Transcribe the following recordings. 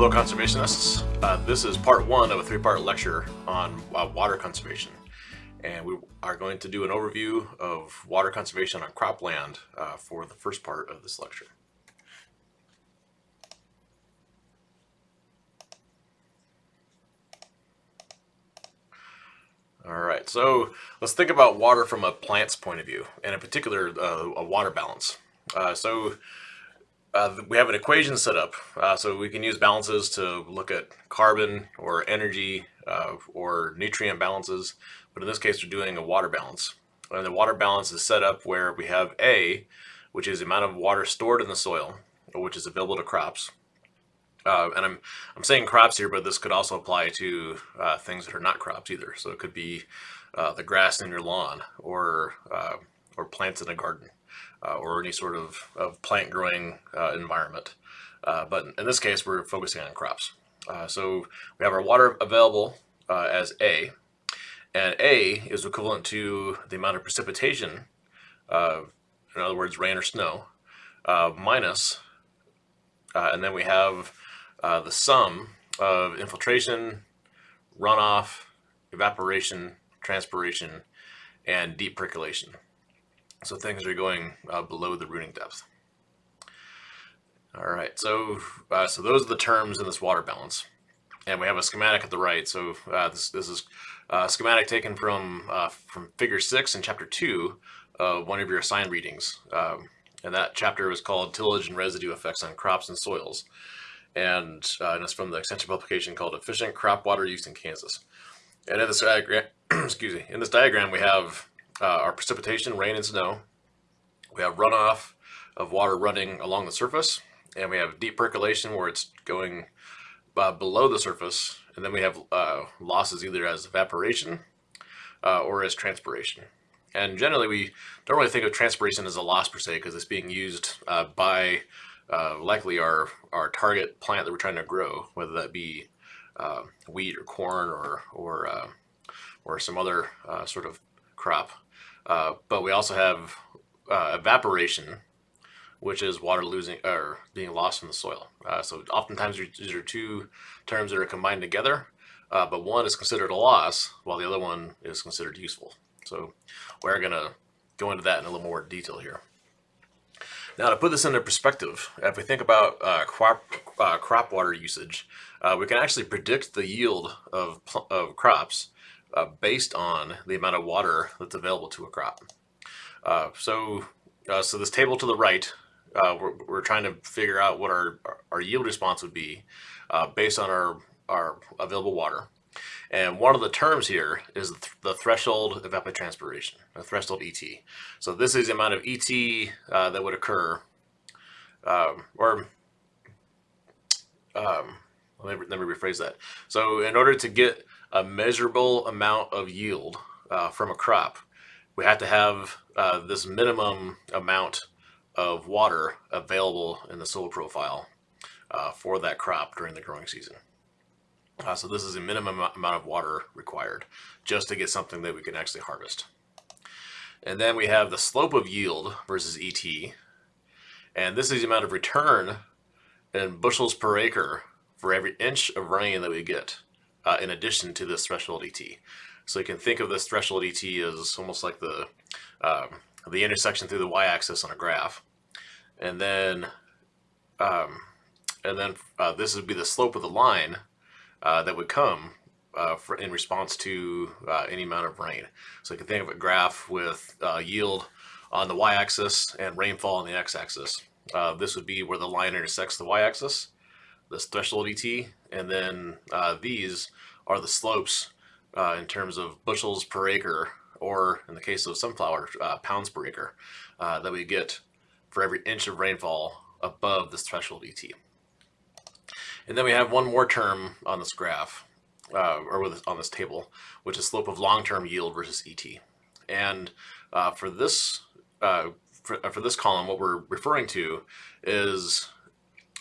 Hello conservationists. Uh, this is part one of a three-part lecture on uh, water conservation. And we are going to do an overview of water conservation on cropland uh, for the first part of this lecture. All right, so let's think about water from a plant's point of view, and in particular, uh, a water balance. Uh, so uh, we have an equation set up, uh, so we can use balances to look at carbon or energy uh, or nutrient balances, but in this case we're doing a water balance. And the water balance is set up where we have A, which is the amount of water stored in the soil, which is available to crops, uh, and I'm, I'm saying crops here, but this could also apply to uh, things that are not crops either. So it could be uh, the grass in your lawn or, or plants in a garden uh, or any sort of, of plant growing uh, environment. but in this case, we're focusing on crops. so we have our water available as A, and A is equivalent to the amount of precipitation, in other words, rain or snow, minus, and then we have uh, the sum of infiltration, runoff, evaporation, transpiration, and deep percolation. So things are going uh, below the rooting depth. All right, so uh, so those are the terms in this water balance. And we have a schematic at the right. So uh, this, this is a uh, schematic taken from, uh, from figure six in chapter two of one of your assigned readings. Um, and that chapter was called Tillage and Residue Effects on Crops and Soils and, uh, and it's from the extension publication called Efficient Crop Water Use in Kansas. And in this diagram, excuse me, in this diagram we have uh, our precipitation, rain and snow. We have runoff of water running along the surface, and we have deep percolation where it's going uh, below the surface, and then we have uh, losses either as evaporation uh, or as transpiration. And generally we don't really think of transpiration as a loss per se because it's being used uh, by uh, likely our, our target plant that we're trying to grow, whether that be uh, wheat or corn or, or, or some other sort of crop. Uh, but we also have evaporation, which is water losing or being lost in the soil. so oftentimes these are two terms that are combined together, but one is considered a loss while the other one is considered useful. So we're going to go into that in a little more detail here. Now to put this into perspective, if we think about uh, crop, uh, crop water usage, uh, we can actually predict the yield of, of crops uh, based on the amount of water that's available to a crop. Uh, so, uh, so this table to the right, we're, we're, trying to figure out what our, our yield response would be based on our, our available water. And one of the terms here is the threshold of evapotranspiration, the threshold ET. So this is the amount of ET uh, that would occur, um, or um, let, me, let me rephrase that. So in order to get a measurable amount of yield uh, from a crop, we have to have uh, this minimum amount of water available in the soil profile uh, for that crop during the growing season. Uh, so this is a minimum amount of water required just to get something that we can actually harvest. And then we have the slope of yield versus ET. And this is the amount of return in bushels per acre for every inch of rain that we get uh, in addition to this threshold ET. So you can think of this threshold ET as almost like the, um, the intersection through the y-axis on a graph. And then, um, and then uh, this would be the slope of the line uh, that would come uh, for, in response to uh, any amount of rain. So you can think of a graph with uh, yield on the y-axis and rainfall on the x-axis. This would be where the line intersects the y-axis, this threshold ET, and then uh, these are the slopes in terms of bushels per acre, or in the case of sunflower, pounds per acre, that we get for every inch of rainfall above this threshold ET. And then we have one more term on this graph, uh, or with, on this table, which is slope of long-term yield versus ET. And uh, for this uh, for, uh, for, this column, what we're referring to is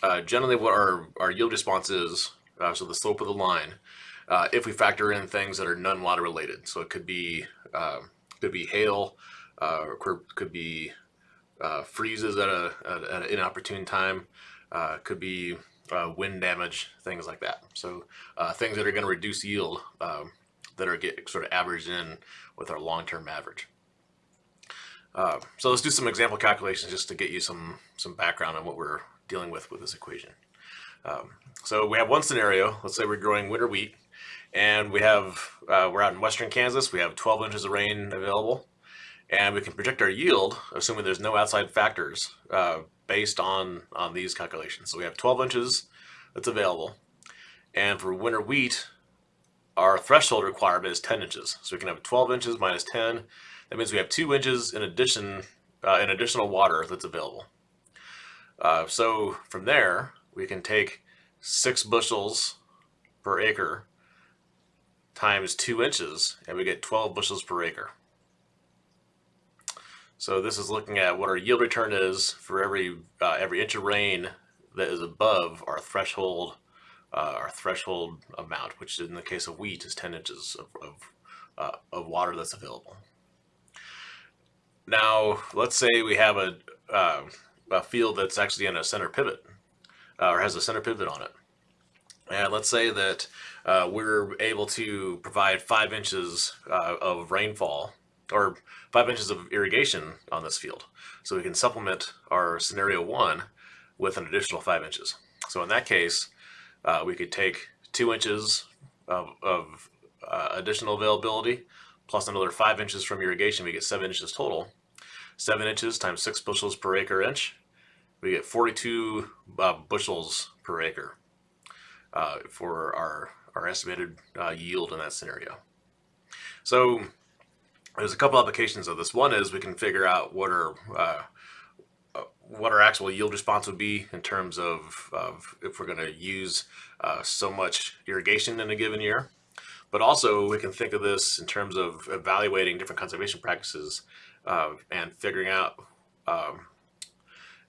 uh, generally what our, our yield response is, uh, so the slope of the line, if we factor in things that are non-water related. So it could be could be hail, could, could be freezes at, a, at, an inopportune time, could be uh, wind damage, things like that. So uh, things that are going to reduce yield um, that are get sort of averaged in with our long-term average. Uh, so let's do some example calculations just to get you some some background on what we're dealing with with this equation. Um, so we have one scenario. Let's say we're growing winter wheat, and we have uh, we're out in western Kansas. We have 12 inches of rain available, and we can project our yield, assuming there's no outside factors, uh, based on on these calculations. So we have 12 inches that's available, and for winter wheat, our threshold requirement is 10 inches. So we can have 12 inches minus 10. That means we have two inches in addition, uh, in additional water that's available. Uh, so from there, we can take six bushels per acre times two inches, and we get 12 bushels per acre. So this is looking at what our yield return is for every uh, every inch of rain that is above our threshold uh, our threshold amount, which in the case of wheat is 10 inches of, of, uh, of water that's available. Now, let's say we have a, uh, a field that's actually in a center pivot uh, or has a center pivot on it. And let's say that uh, we're able to provide five inches uh, of rainfall or five inches of irrigation on this field. So we can supplement our scenario one with an additional five inches. So in that case, uh, we could take two inches of, of uh, additional availability plus another five inches from irrigation, we get seven inches total. Seven inches times six bushels per acre inch, we get 42 uh, bushels per acre uh, for our, our estimated uh, yield in that scenario. So there's a couple applications of this. One is we can figure out what our uh, what our actual yield response would be in terms of, of if we're going to use uh, so much irrigation in a given year. But also we can think of this in terms of evaluating different conservation practices uh, and figuring out um,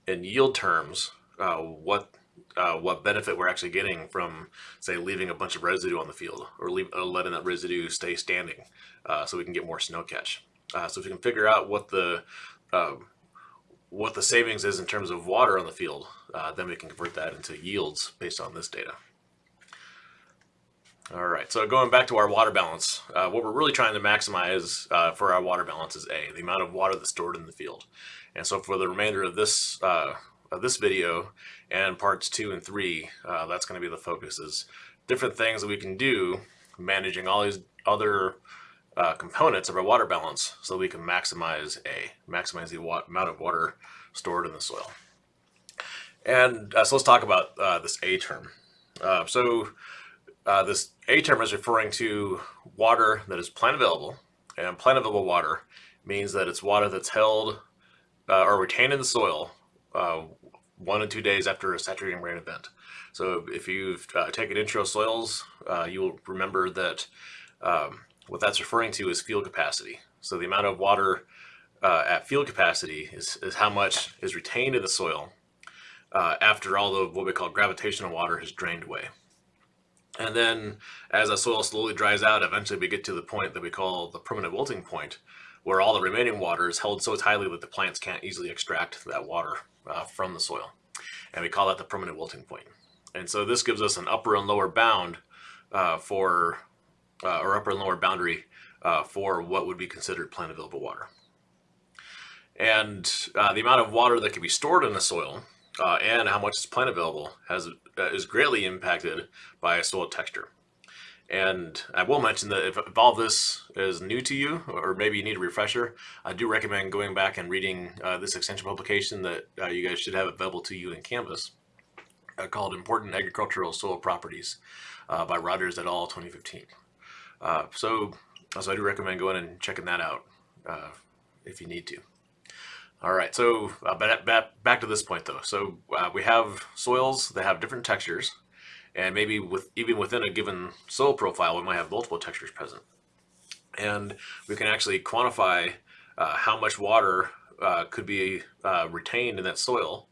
in yield terms uh, what uh, what benefit we're actually getting from, say, leaving a bunch of residue on the field or leave, uh, letting that residue stay standing uh, so we can get more snow catch. Uh, so if we can figure out what the um, what the savings is in terms of water on the field, uh, then we can convert that into yields based on this data. All right, so going back to our water balance, uh, what we're really trying to maximize for our water balance is A, the amount of water that's stored in the field. And so for the remainder of this of this video and parts two and three, uh, that's going to be the focus is different things that we can do managing all these other uh, components of our water balance so we can maximize A, maximize the amount of water stored in the soil. And uh, so let's talk about uh, this A term. Uh, so uh, this A term is referring to water that is plant available and plant available water means that it's water that's held or retained in the soil uh, one and two days after a saturating rain event. So if you've uh, taken intro soils, uh, you will remember that um, what that's referring to is field capacity. So the amount of water uh, at field capacity is, is how much is retained in the soil uh, after all of what we call gravitational water has drained away. And then as the soil slowly dries out, eventually we get to the point that we call the permanent wilting point, where all the remaining water is held so tightly that the plants can't easily extract that water uh, from the soil. And we call that the permanent wilting point. And so this gives us an upper and lower bound uh, for, uh, or upper and lower boundary uh, for what would be considered plant available water. And uh, the amount of water that can be stored in the soil uh, and how much is plant available has is greatly impacted by soil texture. And I will mention that if, if, all this is new to you, or maybe you need a refresher, I do recommend going back and reading uh, this extension publication that uh, you guys should have available to you in Canvas uh, called Important Agricultural Soil Properties uh, by Rogers et al. 2015. Uh, so, so I do recommend going and checking that out uh, if you need to. All right, so back, back, back to this point though. So we have soils that have different textures and maybe with even within a given soil profile, we might have multiple textures present. And we can actually quantify uh, how much water uh, could be uh, retained in that soil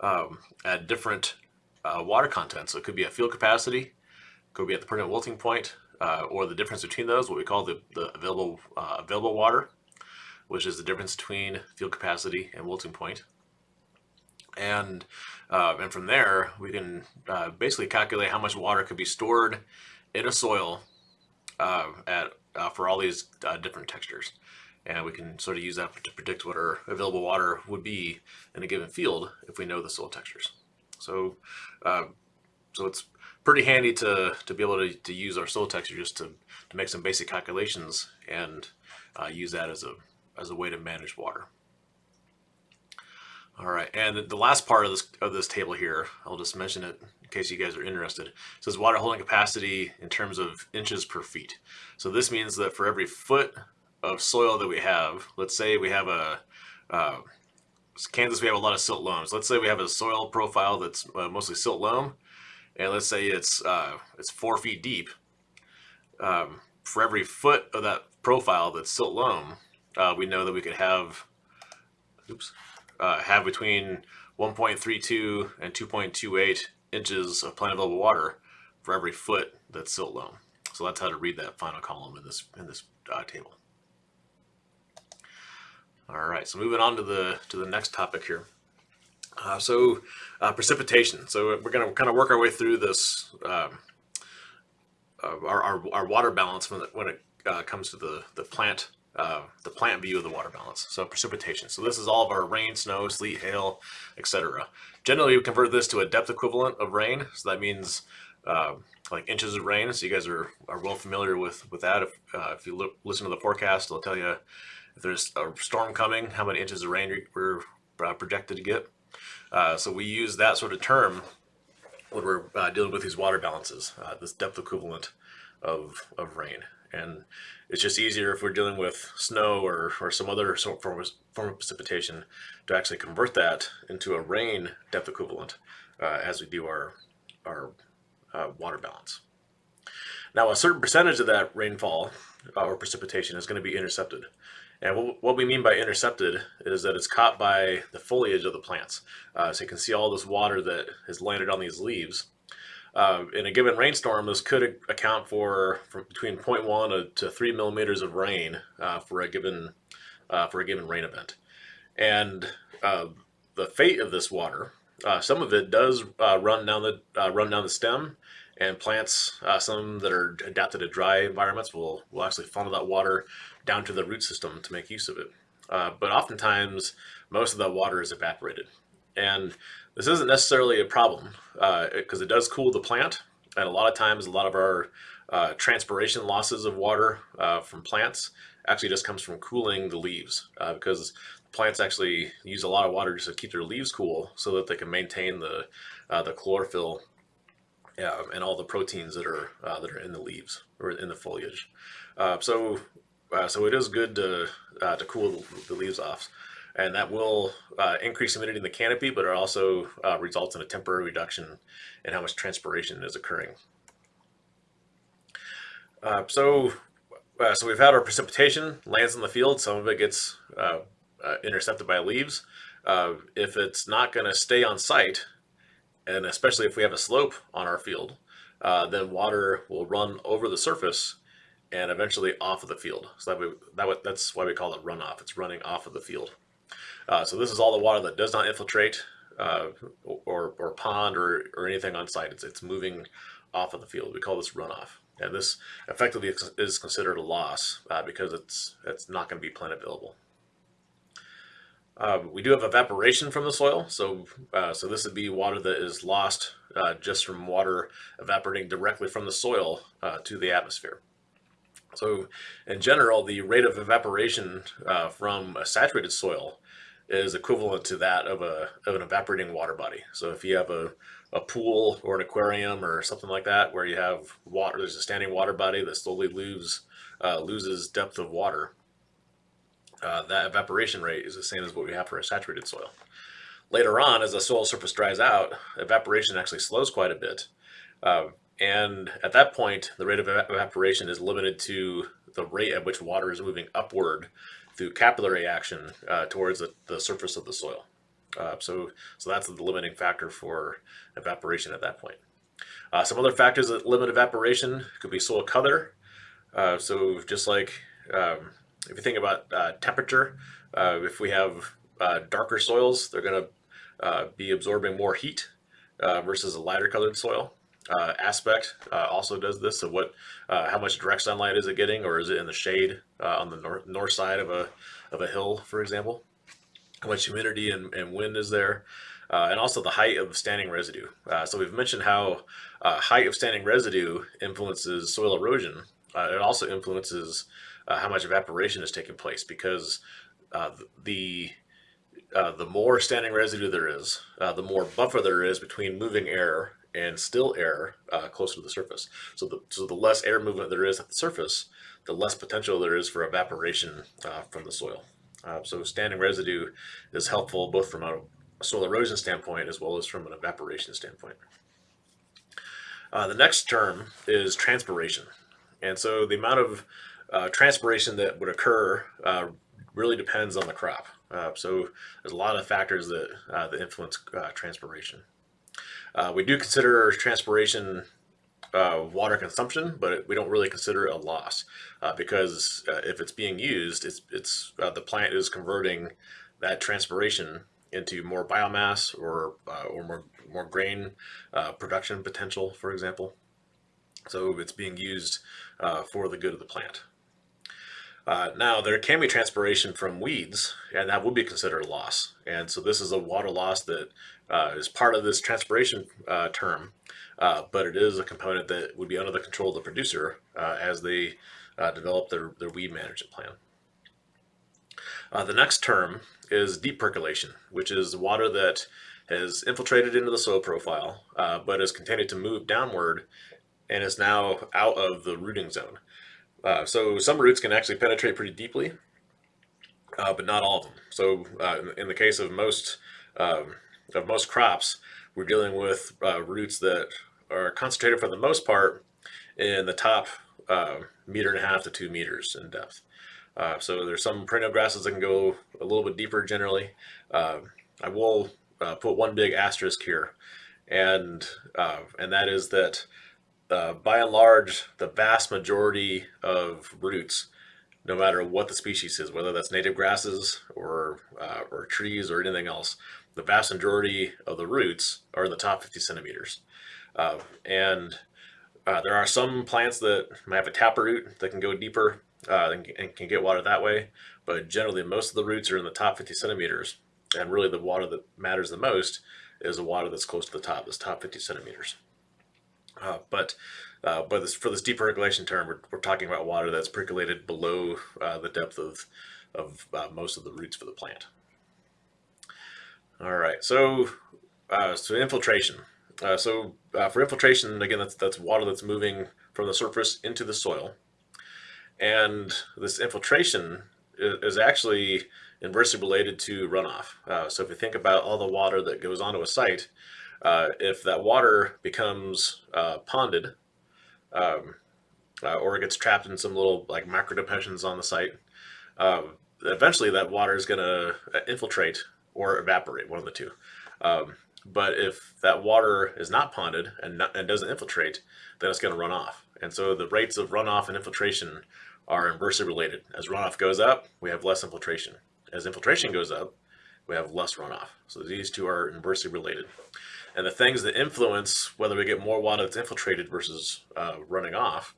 um, at different uh, water content. So it could be at field capacity, could be at the permanent wilting point, uh, or the difference between those, what we call the, the available, uh, available water, which is the difference between field capacity and wilting point. And, uh, and from there, we can uh, basically calculate how much water could be stored in a soil uh, at, uh, for all these uh, different textures. And we can sort of use that to predict what our available water would be in a given field if we know the soil textures. So, uh, so it's pretty handy to, to be able to, to use our soil texture just to, to make some basic calculations and use that as a, as a way to manage water. All right, and the last part of this of this table here, I'll just mention it in case you guys are interested. It says water holding capacity in terms of inches per feet. So this means that for every foot of soil that we have, let's say we have a uh, Kansas, we have a lot of silt loams. Let's say we have a soil profile that's uh, mostly silt loam, and let's say it's uh, it's four feet deep. Um, for every foot of that profile that's silt loam, uh, we know that we could have, oops, uh, have between 1.32 and 2.28 inches of plant available water for every foot that's silt loam. So that's how to read that final column in this in this uh, table. All right, so moving on to the to the next topic here. Uh, so uh, precipitation. So we're going to kind of work our way through this um, uh, our, our, our water balance when it, when it uh, comes to the the plant uh, the plant view of the water balance. So precipitation. So this is all of our rain, snow, sleet, hail, etc. Generally, we convert this to a depth equivalent of rain. So that means uh, like inches of rain. So you guys are, are well familiar with, with that. If, uh, if you look, listen to the forecast, it'll tell you if there's a storm coming, how many inches of rain we're uh, projected to get. Uh, so we use that sort of term when we're dealing with these water balances, this depth equivalent of, of rain. And it's just easier if we're dealing with snow or, or some other form of, form of precipitation to actually convert that into a rain depth equivalent uh, as we do our, our uh, water balance. Now a certain percentage of that rainfall uh, or precipitation is going to be intercepted. And what, we mean by intercepted is that it's caught by the foliage of the plants. Uh, so you can see all this water that has landed on these leaves uh, in a given rainstorm, this could account for, between 0.1 to 3 millimeters of rain uh, for a given uh, for a given rain event. And uh, the fate of this water, uh, some of it does uh, run down the run down the stem, and plants, some that are adapted to dry environments, will will actually funnel that water down to the root system to make use of it. but oftentimes, most of that water is evaporated. And this isn't necessarily a problem because uh, it does cool the plant. And a lot of times, a lot of our uh, transpiration losses of water uh, from plants actually just comes from cooling the leaves uh, because plants actually use a lot of water just to keep their leaves cool so that they can maintain the, uh, the chlorophyll and all the proteins that are, uh, that are in the leaves or in the foliage. so, so it is good to, to cool the leaves off and that will uh, increase humidity in the canopy, but it also uh, results in a temporary reduction in how much transpiration is occurring. Uh, so, uh, so we've had our precipitation lands in the field. Some of it gets uh, uh, intercepted by leaves. if it's not going to stay on site, and especially if we have a slope on our field, then water will run over the surface and eventually off of the field. So that, we, that that's why we call it runoff. It's running off of the field. Uh, so this is all the water that does not infiltrate uh, or, or pond or, or anything on site. It's, it's moving off of the field. We call this runoff. And this effectively is considered a loss uh, because it's, it's not going to be plant available. Uh, we do have evaporation from the soil. So, uh, so this would be water that is lost uh, just from water evaporating directly from the soil uh, to the atmosphere. So in general, the rate of evaporation uh, from a saturated soil is equivalent to that of a of an evaporating water body. So if you have a, a pool or an aquarium or something like that where you have water, there's a standing water body that slowly loses uh, loses depth of water. Uh, that evaporation rate is the same as what we have for a saturated soil. Later on, as the soil surface dries out, evaporation actually slows quite a bit. Uh, and at that point, the rate of evaporation is limited to the rate at which water is moving upward through capillary action uh, towards the, the, surface of the soil. Uh, so, so that's the limiting factor for evaporation at that point. Uh, some other factors that limit evaporation could be soil color. Uh, so just like um, if you think about uh, temperature, uh, if we have darker soils, they're going uh, be absorbing more heat versus a lighter colored soil. Uh, aspect uh, also does this. So what, uh, how much direct sunlight is it getting, or is it in the shade uh, on the north north side of a of a hill, for example? How much humidity and, and wind is there? Uh, and also the height of standing residue. So we've mentioned how height of standing residue influences soil erosion. it also influences how much evaporation is taking place because the uh, the more standing residue there is, uh, the more buffer there is between moving air and still air uh, closer to the surface. So the, so the less air movement there is at the surface, the less potential there is for evaporation uh, from the soil. Uh, so standing residue is helpful both from a soil erosion standpoint as well as from an evaporation standpoint. Uh, the next term is transpiration. And so the amount of transpiration that would occur really depends on the crop. Uh, so there's a lot of factors that, uh, that influence uh, transpiration. Uh, we do consider transpiration uh, water consumption, but we don't really consider it a loss uh, because if it's being used, it's, it's the plant is converting that transpiration into more biomass or, or more, more grain production potential, for example. So it's being used for the good of the plant. Uh, now, there can be transpiration from weeds, and that would be considered a loss. And so this is a water loss that uh, is part of this transpiration uh, term, uh, but it is a component that would be under the control of the producer uh, as they develop their, their weed management plan. the next term is deep percolation, which is water that has infiltrated into the soil profile, but has continued to move downward and is now out of the rooting zone. Uh, so some roots can actually penetrate pretty deeply, uh, but not all of them. So uh, in the case of most um, of most crops, we're dealing with uh, roots that are concentrated for the most part in the top uh, meter and a half to two meters in depth. Uh, so there's some perennial grasses that can go a little bit deeper generally. I will put one big asterisk here, and and that is that uh, by and large, the vast majority of roots, no matter what the species is, whether that's native grasses or, uh, or trees or anything else, the vast majority of the roots are in the top 50 centimeters. Uh, and uh, there are some plants that might have a taproot that can go deeper uh, and, and can get water that way, but generally most of the roots are in the top 50 centimeters. And really the water that matters the most is the water that's close to the top, this top 50 centimeters. Uh, but uh, but this, for this deep percolation term, we're, we're talking about water that's percolated below uh, the depth of, of uh, most of the roots for the plant. All right, so uh, so infiltration. Uh, so for infiltration, again, that's, that's water that's moving from the surface into the soil. And this infiltration is, is actually inversely related to runoff. so if you think about all the water that goes onto a site, uh, if that water becomes uh, ponded um, uh, or it gets trapped in some little like micro depressions on the site, um, eventually that water is going to uh, infiltrate or evaporate, one of the two. Um, but if that water is not ponded and, not, and doesn't infiltrate, then it's going to run off. And so the rates of runoff and infiltration are inversely related. As runoff goes up, we have less infiltration. As infiltration goes up, we have less runoff. So these two are inversely related. And the things that influence whether we get more water that's infiltrated versus uh, running off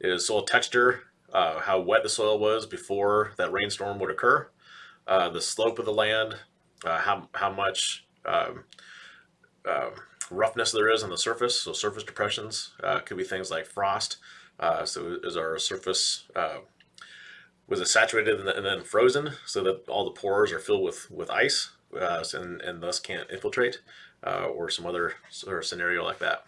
is soil texture, uh, how wet the soil was before that rainstorm would occur, uh, the slope of the land, uh, how, how much um, um, roughness there is on the surface. So surface depressions uh, could be things like frost. Uh, so is our surface was it saturated and then frozen so that all the pores are filled with with ice and, and thus can't infiltrate? uh, or some other sort of scenario like that.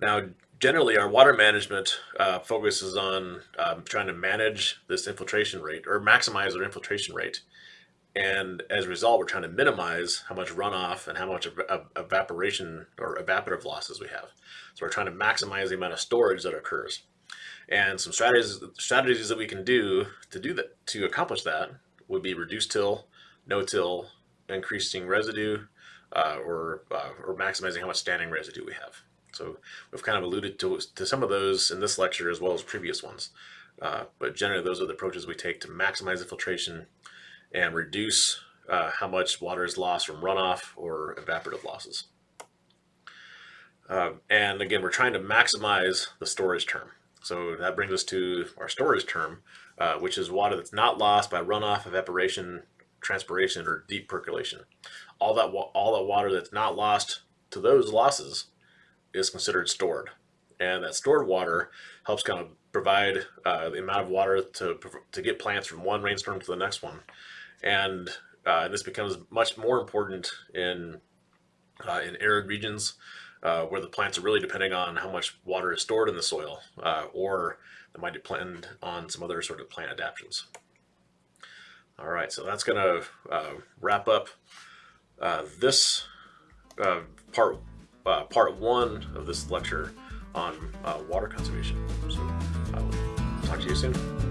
Now, generally our water management uh, focuses on um, trying to manage this infiltration rate or maximize our infiltration rate. And as a result, we're trying to minimize how much runoff and how much ev evaporation or evaporative losses we have. So we're trying to maximize the amount of storage that occurs. And some strategies strategies that we can do to do that to accomplish that would be reduce till, no till, increasing residue, uh, or, uh, or maximizing how much standing residue we have. So we've kind of alluded to, to some of those in this lecture as well as previous ones. Uh, but generally those are the approaches we take to maximize infiltration and reduce uh, how much water is lost from runoff or evaporative losses. Uh, and again, we're trying to maximize the storage term. So that brings us to our storage term, uh, which is water that's not lost by runoff, evaporation, transpiration, or deep percolation. All that, all that water that's not lost to those losses is considered stored. And that stored water helps kind of provide uh, the amount of water to, to get plants from one rainstorm to the next one. And uh, this becomes much more important in, uh, in arid regions uh, where the plants are really depending on how much water is stored in the soil, uh, or they might depend on some other sort of plant adaptations. All right, so that's gonna uh, wrap up uh, this uh, part, uh, part one of this lecture on water conservation. So I will talk to you soon.